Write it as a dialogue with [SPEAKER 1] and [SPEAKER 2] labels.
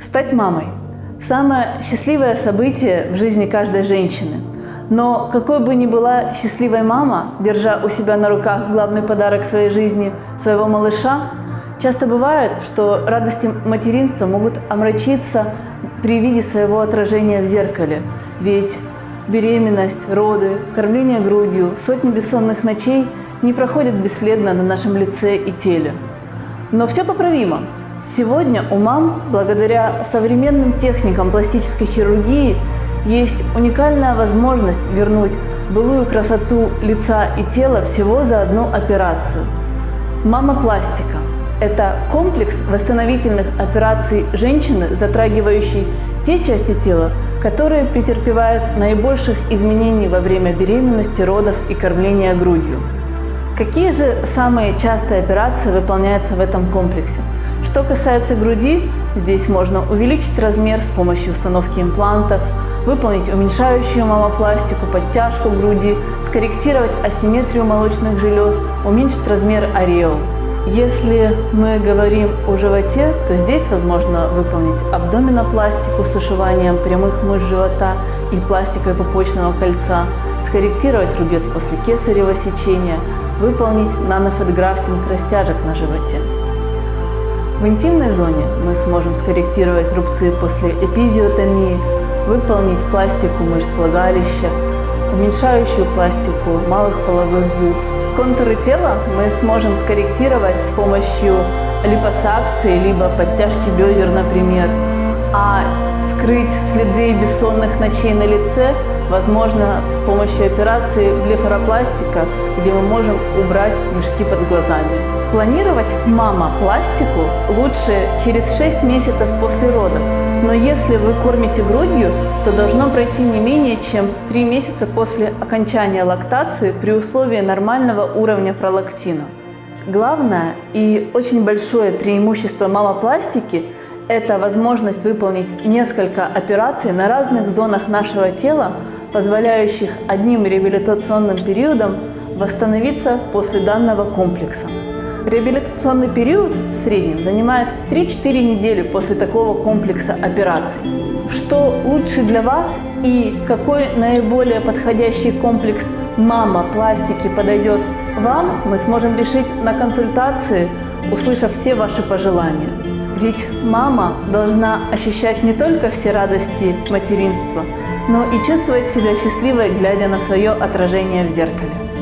[SPEAKER 1] Стать мамой – самое счастливое событие в жизни каждой женщины. Но какой бы ни была счастливой мама, держа у себя на руках главный подарок своей жизни – своего малыша, часто бывает, что радости материнства могут омрачиться при виде своего отражения в зеркале. Ведь беременность, роды, кормление грудью, сотни бессонных ночей не проходят бесследно на нашем лице и теле. Но все поправимо. Сегодня у мам, благодаря современным техникам пластической хирургии, есть уникальная возможность вернуть былую красоту лица и тела всего за одну операцию. Мама-пластика – это комплекс восстановительных операций женщины, затрагивающий те части тела, которые претерпевают наибольших изменений во время беременности, родов и кормления грудью. Какие же самые частые операции выполняются в этом комплексе? Что касается груди, здесь можно увеличить размер с помощью установки имплантов, выполнить уменьшающую мамопластику, подтяжку груди, скорректировать асимметрию молочных желез, уменьшить размер ореол. Если мы говорим о животе, то здесь возможно выполнить абдоминопластику с ушиванием прямых мышц живота и пластикой пупочного кольца, скорректировать рубец после кесарево сечения, выполнить нанофетграфтинг растяжек на животе. В интимной зоне мы сможем скорректировать рубцы после эпизиотомии, выполнить пластику мышц влагалища, уменьшающую пластику малых половых губ. Контуры тела мы сможем скорректировать с помощью липосакции, либо подтяжки бедер, например. А скрыть следы бессонных ночей на лице возможно с помощью операции блефаропластика, где мы можем убрать мешки под глазами. Планировать мама-пластику лучше через 6 месяцев после родов, но если вы кормите грудью, то должно пройти не менее чем 3 месяца после окончания лактации при условии нормального уровня пролактина. Главное и очень большое преимущество мамопластики – это возможность выполнить несколько операций на разных зонах нашего тела позволяющих одним реабилитационным периодом восстановиться после данного комплекса. Реабилитационный период в среднем занимает 3-4 недели после такого комплекса операций. Что лучше для вас и какой наиболее подходящий комплекс мама пластики подойдет вам, мы сможем решить на консультации, услышав все ваши пожелания. Ведь мама должна ощущать не только все радости материнства, но и чувствовать себя счастливой, глядя на свое отражение в зеркале.